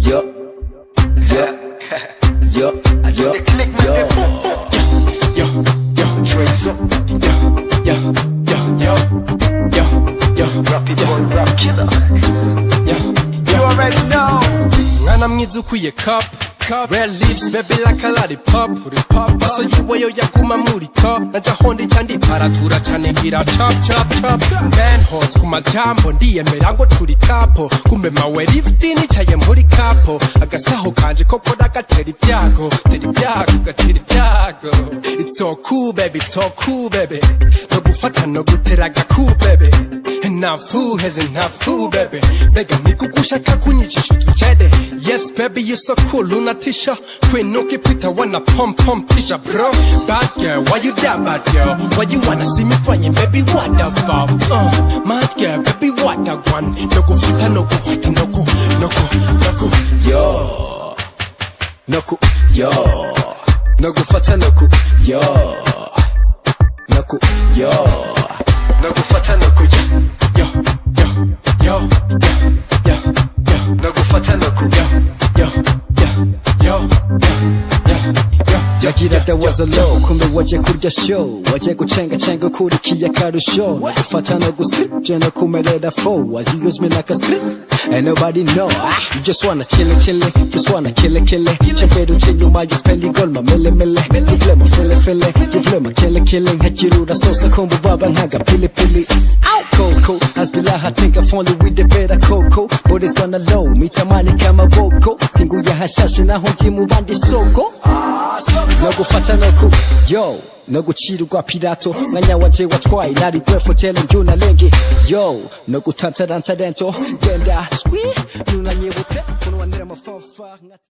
yo, yo, yo, yo, yo. Yo, yo, yo, yo, yo, yo, yo, yo, yo, yo, Rappy boy, rap killer. yo, You already know. mwana mwiza ukwiye cup cup. Red lips baby like a lollipop. Pop maso yiwe yo yaguma muri top. Naja hondi chandi paratura chane gira chop chop chop. Man hot ku majambo ndiyemera ngo turi kapo. Kumbe mawe lift nicaye muri kapo agasaho kanje koko nagatera ibyago tera ibyago gatera ibyago it's so cool baby it's so cool baby. No gufata no gutera agaku baby. Ntafu heze ntafu baby. Mbega nikugushaka kunyicisha utujede yes baby you so cool unatisha kwinuka pita wanna pom pom tisha bro. Bad girl why you that bad girl? Why you wanna see me crying baby what the fuck? Uh, mad girl baby what the one? No gufata no guhata noku yo. Nogufata noku yo. Noku yo. Nogufata noku yo yo yo. Yo yo yo yo yagira was a low kumbe waje kurya show. Waje gucenga cenga ukurikiye akarusho nagufata no guscript je no kumerera fo as you use me like a script and nobody know. Ah, you just wanna chill it, chill it, just wanna kill it, kill it chembera uce nyuma you spending gold ma mille mille you play my fille fille you play my kill it, killing hekirura sosa kumbu baba nkaga pili pili. Coco Hasbila hatinka only with the better coco. But it's gonna low? Mitamani kama boko Singu ya hashashe na honti mubandi soko no gufata no ku yo no gucirwa pirato mwanya wanje watwaye nari gwefu tele njuna lenge yo no gutantaranta dento genda swi nunanyibutse kunwanira amafafa